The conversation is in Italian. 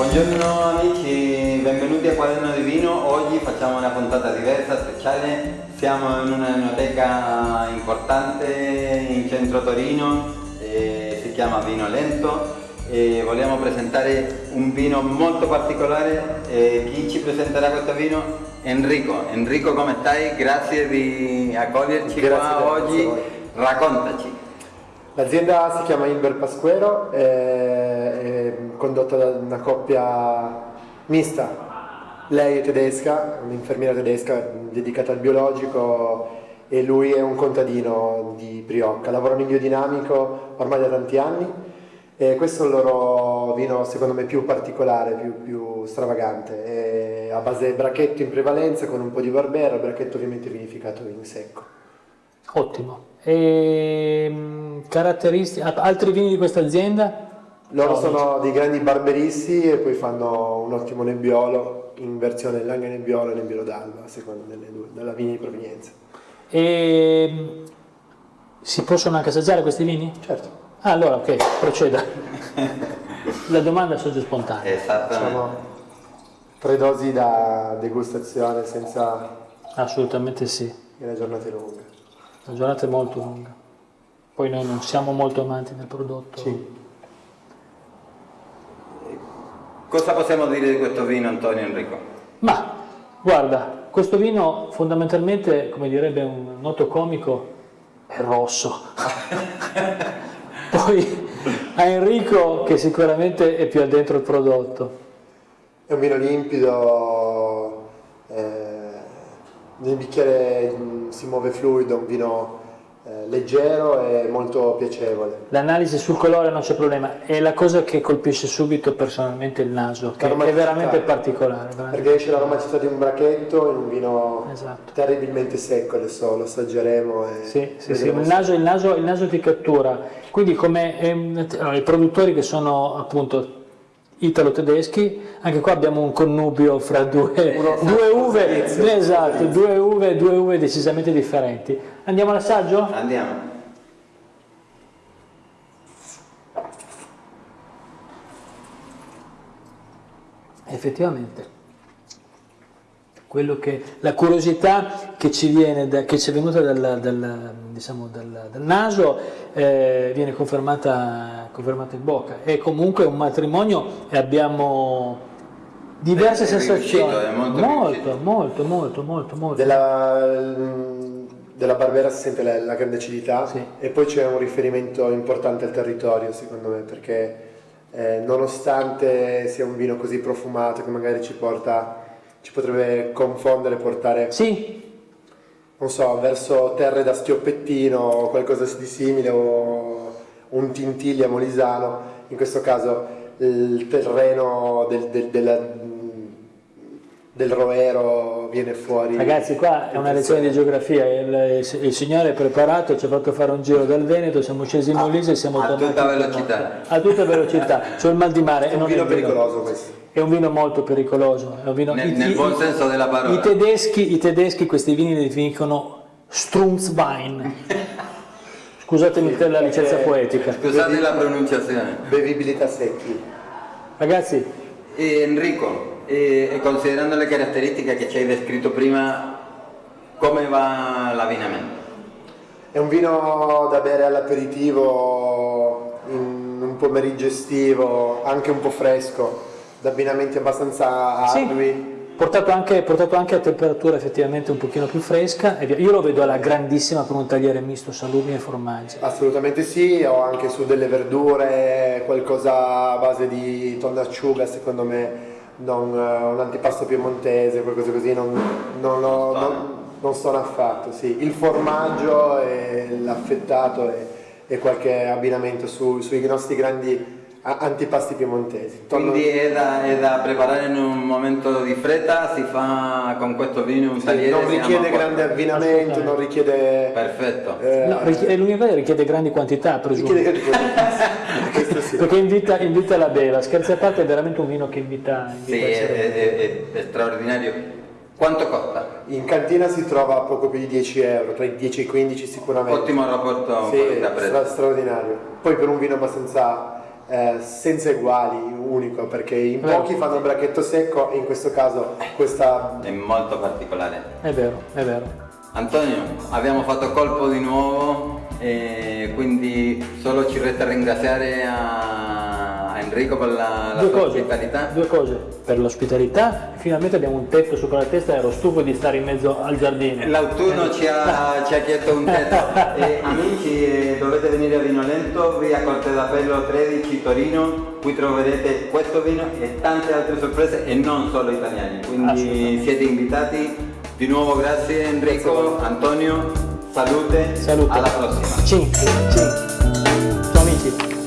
Buongiorno amici, benvenuti a Quaderno di Vino. Oggi facciamo una puntata diversa, speciale. Siamo in una enoteca importante in centro Torino, eh, si chiama Vino Lento e vogliamo presentare un vino molto particolare. Eh, chi ci presenterà questo vino? Enrico. Enrico come stai? Grazie di accoglierci Grazie qua oggi. Raccontaci. L'azienda si chiama Ilber Pasquero, è condotta da una coppia mista. Lei è tedesca, un'infermiera tedesca dedicata al biologico e lui è un contadino di Briocca. Lavorano in biodinamico ormai da tanti anni e questo è il loro vino secondo me più particolare, più, più stravagante. È a base bracchetto in prevalenza con un po' di barbera, bracchetto ovviamente vinificato in secco. Ottimo. E, caratteristiche, altri vini di questa azienda? Loro No, sono dei grandi barberisti e poi fanno un ottimo nebbiolo in versione Langhe Nebbiolo e Nebbiolo d'Alba, a seconda delle due, della vini di provenienza. E, si possono anche assaggiare questi vini? Certo, Ah, allora ok, proceda. La domanda sorge spontanea. Esattamente. diciamo tre dosi da degustazione senza Assolutamente sì. che la giornata è lunga. La giornata è molto lunga. Poi noi non siamo molto amanti del prodotto. Sì. Cosa possiamo dire di questo vino Antonio Enrico? Ma guarda, questo vino fondamentalmente, come direbbe un noto comico, è rosso. Poi a Enrico che sicuramente è più addentro il prodotto. È un vino limpido, eh, nel bicchiere mh, si muove fluido, un vino leggero e molto piacevole. L'analisi sul colore non c'è problema, è la cosa che colpisce subito personalmente il naso, che è veramente particolare. veramente. Perché esce l'aromaticità di un bracchetto in un vino Esatto. terribilmente secco, adesso lo assaggeremo Sì, sì, sì, il, naso, il, naso, il naso ti cattura. Quindi come ehm, i produttori che sono appunto italo-tedeschi, anche qua abbiamo un connubio fra due, Uno- due uve, esatto, due uve, due uve decisamente differenti. Andiamo all'assaggio? Andiamo. Effettivamente. Quello che, la curiosità che ci, viene da- che ci è venuta dal, dal, diciamo, dal- dal naso eh, viene confermata, confermata in bocca. È comunque un matrimonio e abbiamo diverse È sensazioni. riuscito, è molto molto, molto, molto, molto, molto. Della, della Barbera si sente la, la grande acidità Sì. e poi c'è un riferimento importante al territorio secondo me perché eh, nonostante sia un vino così profumato che magari ci porta, ci potrebbe confondere, portare Sì, non so, verso terre da stioppettino o qualcosa di simile o un tintiglia molisano, in questo caso il terreno del, del, della- del roero viene fuori. ragazzi, qua è una lezione di geografia. Il, il signore è preparato, ci ha fatto fare un giro dal Veneto, siamo scesi in Molise e siamo a tornati. tutta velocità. A tutta velocità, c'ho il mal di mare. È un vino pericoloso questo. È un vino molto pericoloso. È un vino, Nel- nel buon senso della parola. I tedeschi, I tedeschi questi vini li definiscono Strunzwein. Scusatemi per la licenza perché- poetica. Scusate la pronunciazione. Bevibilità secchi. Ragazzi, E Enrico, e, e considerando le caratteristiche che ci hai descritto prima, come va l'abbinamento? È un vino da bere all'aperitivo, in un pomeriggio estivo, anche un po' fresco, da abbinamenti abbastanza Sì. ardui. portato anche, portato anche a temperatura effettivamente un pochino più fresca. e via. Io lo vedo alla grandissima con un tagliere misto salumi e formaggi. Assolutamente sì, ho anche su delle verdure, qualcosa a base di tonno acciuga, secondo me, non, eh, un antipasto piemontese, qualcosa così, non, non, ho- non- non sono affatto. Sì. Il formaggio, e l'affettato e, e qualche abbinamento su- sui nostri grandi antipasti piemontesi. Tonno- Quindi è da, è da preparare in un momento di fretta, si fa con questo vino un sì, tagliere. non richiede grande abbinamento, non richiede... Perfetto. eh, No, richiede, l'università richiede grandi quantità, presumo. richiede grandi sì. Perché invita, invita la beva. Scherzi a parte, è veramente un vino che invita, invita Sì, è, è- è- è straordinario. Quanto costa? In cantina si trova a poco più di 10 euro, tra i 10 e i 15 sicuramente. Ottimo rapporto Sì, qualità-prezzo. stra- straordinario. Poi per un vino abbastanza eh, senza eguali, unico, perché in pochi fanno il bracchetto secco e in questo caso questa... È molto particolare. È vero, è vero. Antonio, abbiamo fatto colpo di nuovo e quindi solo ci resta ringraziare a a Enrico per la, la Due cose, ospitalità. due cose, per l'ospitalità, finalmente abbiamo un tetto sopra la testa, ero stufo di stare in mezzo al giardino. L'autunno ci ha, ci ha chiesto un tetto. E, amici, eh, dovete venire a Vinolento, via Corte d'Appello 13 Torino, qui troverete questo vino e tante altre sorprese e non solo italiani. Quindi siete invitati. Di nuovo grazie Enrico, Antonio, salute, Salute. alla prossima. Cin, cin. Ciao amici.